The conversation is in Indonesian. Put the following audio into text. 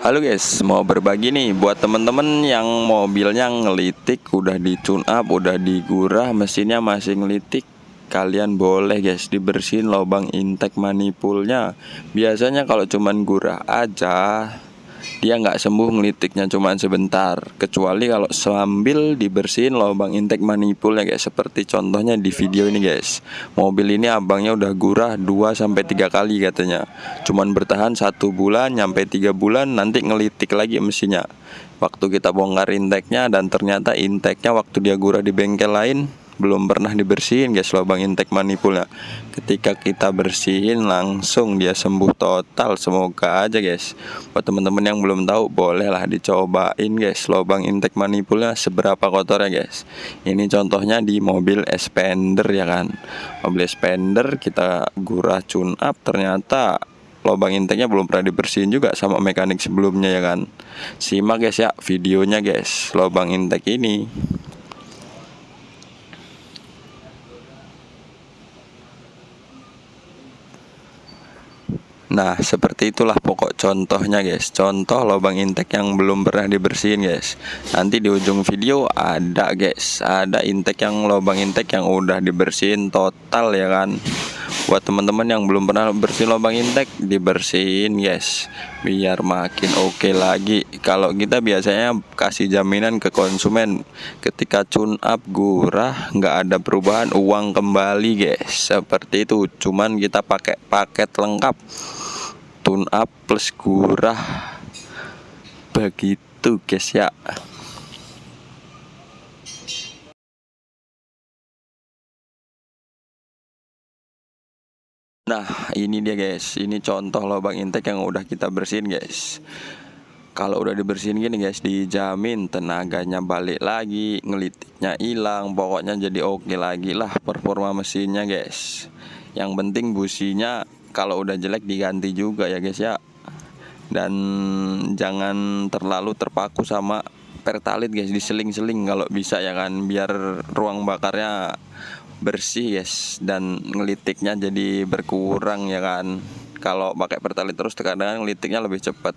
Halo guys, mau berbagi nih buat temen-temen yang mobilnya ngelitik, udah di tune up, udah digurah, mesinnya masih ngelitik. Kalian boleh guys dibersihin lubang intake manifoldnya. Biasanya kalau cuman gurah aja, dia nggak sembuh ngelitiknya cuma sebentar. Kecuali kalau sambil dibersihin lubang intake manifoldnya guys. Seperti contohnya di video ini guys. Mobil ini abangnya udah gurah 2 sampai tiga kali katanya. Cuman bertahan satu bulan nyampe tiga bulan nanti ngelitik lagi mesinnya. Waktu kita bongkar intake-nya dan ternyata intake-nya waktu dia gurah di bengkel lain belum pernah dibersihin guys. Lubang intake manifoldnya ketika kita bersihin langsung dia sembuh total. Semoga aja guys. Buat teman-teman yang belum tahu bolehlah dicobain guys lubang intake manifoldnya seberapa kotornya guys. Ini contohnya di mobil Expander ya kan? Mobil Expander kita gurah tune up ternyata lubang intake-nya belum pernah dibersihin juga sama mekanik sebelumnya ya kan? Simak guys ya videonya guys. Lubang intake ini Nah seperti itulah pokok contohnya guys. Contoh lubang intake yang belum pernah dibersihin guys. Nanti di ujung video ada guys. Ada intake yang lubang intake yang udah dibersihin total ya kan buat teman-teman yang belum pernah bersih lubang intake dibersihin guys. Biar makin oke okay lagi. Kalau kita biasanya kasih jaminan ke konsumen. Ketika tune up gurah nggak ada perubahan uang kembali guys. Seperti itu. Cuman kita pakai paket lengkap. Tune up plus gurah. Begitu guys ya Nah ini dia guys. Ini contoh lubang intake yang udah kita bersihin guys. Kalau udah dibersihin gini guys Dijamin tenaganya balik lagi Ngelitiknya hilang Pokoknya jadi oke lagi lah performa mesinnya guys. Yang penting businya Kalau udah jelek diganti juga ya guys ya. Dan jangan terlalu terpaku sama pertalit guys Diseling-seling kalau bisa ya kan Biar ruang bakarnya bersih guys dan ngelitiknya jadi berkurang ya kan. Kalau pakai pertalite terus kadang ngelitiknya lebih cepat